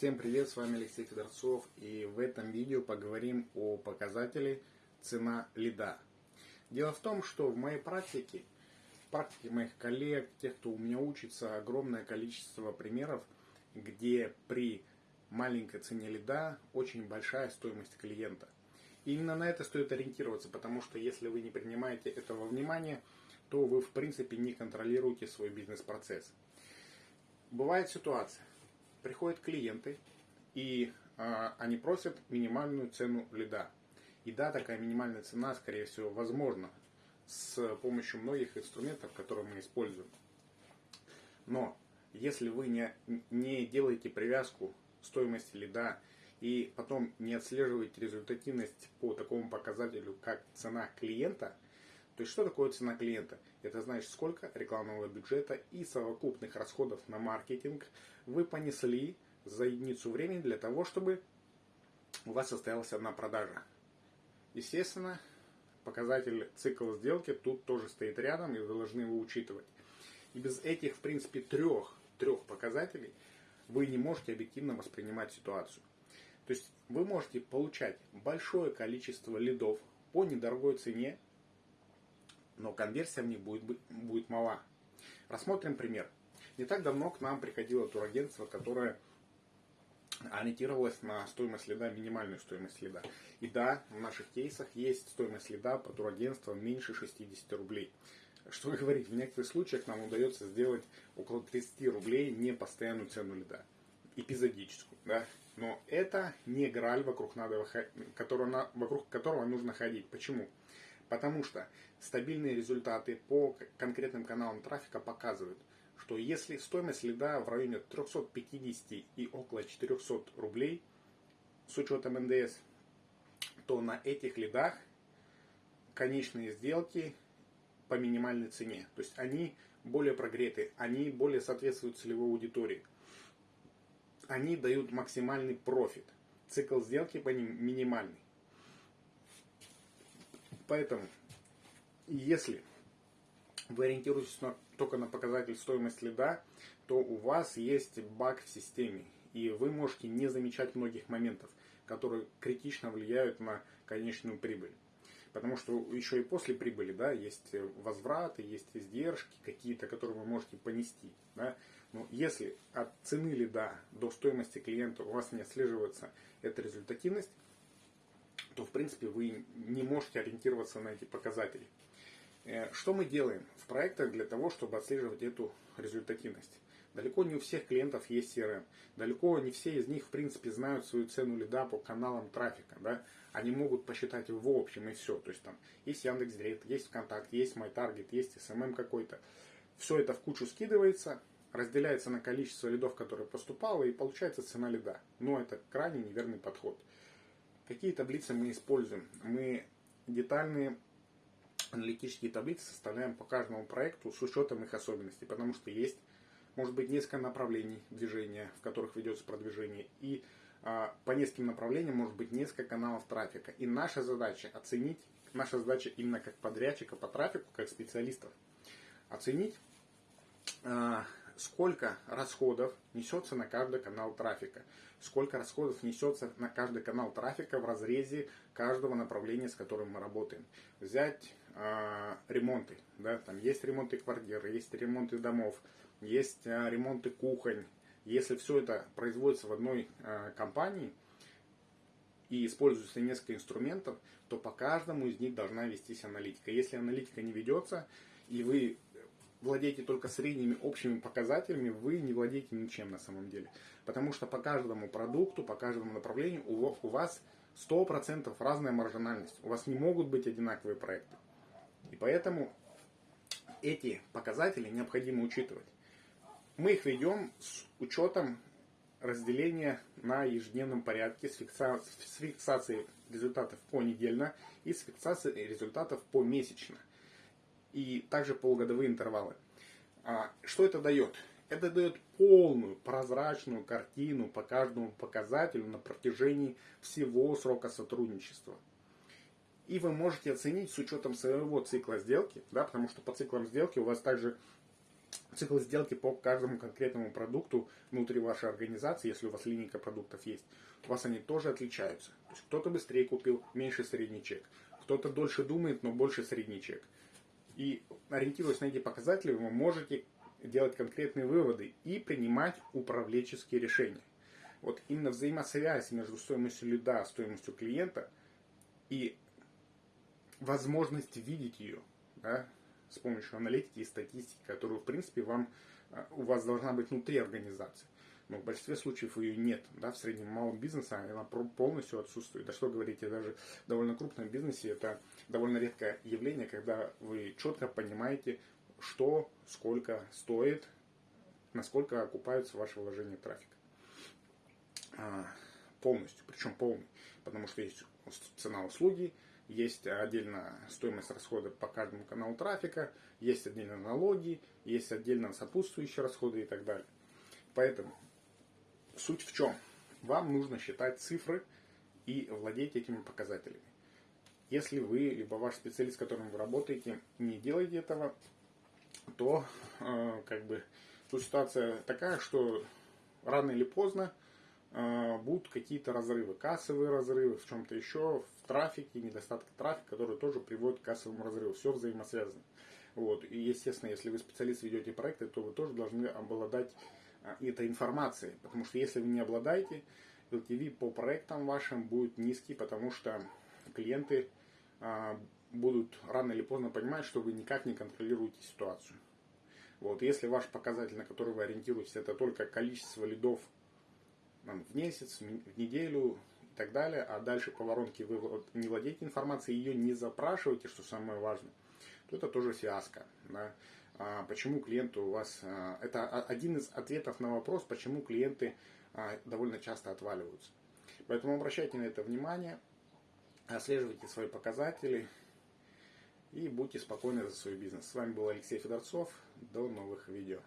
Всем привет, с вами Алексей Федорцов и в этом видео поговорим о показателе цена лида. Дело в том, что в моей практике, в практике моих коллег, тех, кто у меня учится, огромное количество примеров, где при маленькой цене лида очень большая стоимость клиента. И именно на это стоит ориентироваться, потому что если вы не принимаете этого внимания, то вы в принципе не контролируете свой бизнес-процесс. Бывает ситуация, приходят клиенты, и а, они просят минимальную цену лида. И да, такая минимальная цена, скорее всего, возможна с помощью многих инструментов, которые мы используем. Но если вы не, не делаете привязку стоимости лида и потом не отслеживаете результативность по такому показателю, как цена клиента, то есть что такое цена клиента? Это значит, сколько рекламного бюджета и совокупных расходов на маркетинг вы понесли за единицу времени для того, чтобы у вас состоялась одна продажа. Естественно, показатель цикл сделки тут тоже стоит рядом, и вы должны его учитывать. И без этих, в принципе, трех, трех показателей вы не можете объективно воспринимать ситуацию. То есть вы можете получать большое количество лидов по недорогой цене, но конверсия в них будет, будет мала. Рассмотрим пример. Не так давно к нам приходило турагентство, которое ориентировалось на стоимость лида, минимальную стоимость лида. И да, в наших кейсах есть стоимость лида по турагентствам меньше 60 рублей. Что говорить, в некоторых случаях нам удается сделать около 30 рублей не постоянную цену лида, эпизодическую. Да? Но это не граль, вокруг, надо, которого, вокруг которого нужно ходить. Почему? Потому что стабильные результаты по конкретным каналам трафика показывают, что если стоимость лида в районе 350 и около 400 рублей с учетом НДС, то на этих лидах конечные сделки по минимальной цене. То есть они более прогреты, они более соответствуют целевой аудитории. Они дают максимальный профит. Цикл сделки по ним минимальный. Поэтому, если вы ориентируетесь на, только на показатель стоимости лида, то у вас есть баг в системе. И вы можете не замечать многих моментов, которые критично влияют на конечную прибыль. Потому что еще и после прибыли да, есть возвраты, есть издержки какие-то, которые вы можете понести. Да. Но если от цены лида до стоимости клиента у вас не отслеживается эта результативность, то в принципе вы не можете ориентироваться на эти показатели. Э, что мы делаем в проектах для того, чтобы отслеживать эту результативность? Далеко не у всех клиентов есть CRM. Далеко не все из них, в принципе, знают свою цену лида по каналам трафика. Да? Они могут посчитать в общем и все. То есть там есть Яндекс.Директ, есть ВКонтакт, есть MyTarget, есть SMM какой-то. Все это в кучу скидывается, разделяется на количество лидов, которые поступало, и получается цена лида. Но это крайне неверный подход. Какие таблицы мы используем? Мы детальные аналитические таблицы составляем по каждому проекту с учетом их особенностей, потому что есть, может быть, несколько направлений движения, в которых ведется продвижение, и а, по нескольким направлениям может быть несколько каналов трафика. И наша задача оценить, наша задача именно как подрядчика по трафику, как специалистов, оценить а, сколько расходов несется на каждый канал трафика, сколько расходов несется на каждый канал трафика в разрезе каждого направления, с которым мы работаем. Взять э, ремонты, да, там есть ремонты квартир, есть ремонты домов, есть э, ремонты кухонь. Если все это производится в одной э, компании и используется несколько инструментов, то по каждому из них должна вестись аналитика. Если аналитика не ведется, и вы владеете только средними общими показателями, вы не владеете ничем на самом деле. Потому что по каждому продукту, по каждому направлению у, у вас 100% разная маржинальность. У вас не могут быть одинаковые проекты. И поэтому эти показатели необходимо учитывать. Мы их ведем с учетом разделения на ежедневном порядке с, фикса... с фиксацией результатов понедельно и с фиксацией результатов помесячно и также полугодовые интервалы. А, что это дает? Это дает полную прозрачную картину по каждому показателю на протяжении всего срока сотрудничества. И вы можете оценить с учетом своего цикла сделки, да, потому что по циклам сделки у вас также цикл сделки по каждому конкретному продукту внутри вашей организации, если у вас линейка продуктов есть, у вас они тоже отличаются. То есть кто-то быстрее купил, меньше средний чек. Кто-то дольше думает, но больше средний чек. И ориентируясь на эти показатели, вы можете делать конкретные выводы и принимать управленческие решения. Вот именно взаимосвязь между стоимостью лида, стоимостью клиента и возможность видеть ее да, с помощью аналитики и статистики, которую, в принципе, вам, э, у вас должна быть внутри организации. Но в большинстве случаев ее нет. Да, в среднем малом бизнесе она полностью отсутствует. Да что говорить, даже в довольно крупном бизнесе это довольно редкое явление, когда вы четко понимаете, что, сколько стоит, насколько окупаются ваши вложения в трафик. А, полностью, причем полный. Потому что есть цена услуги, есть отдельно стоимость расхода по каждому каналу трафика, есть отдельно налоги, есть отдельно сопутствующие расходы и так далее. Поэтому суть в чем? Вам нужно считать цифры и владеть этими показателями. Если вы, либо ваш специалист, с которым вы работаете, не делаете этого, то э, как бы тут ситуация такая, что рано или поздно э, будут какие-то разрывы, кассовые разрывы, в чем-то еще, в трафике, недостатки трафика, которые тоже приводят к кассовому разрыву. Все взаимосвязано. Вот. И, естественно, если вы специалист ведете проекты, то вы тоже должны обладать этой информацией. Потому что если вы не обладаете, LTV по проектам вашим будет низкий, потому что клиенты э, будут рано или поздно понимать, что вы никак не контролируете ситуацию. Вот, если ваш показатель, на который вы ориентируетесь, это только количество лидов в месяц, в неделю и так далее, а дальше по воронке вы не владеете информацией, ее не запрашиваете, что самое важное, то это тоже фиаско. Да? А почему клиенты у вас... А, это один из ответов на вопрос, почему клиенты а, довольно часто отваливаются. Поэтому обращайте на это внимание, отслеживайте свои показатели, и будьте спокойны за свой бизнес. С вами был Алексей Федорцов. До новых видео.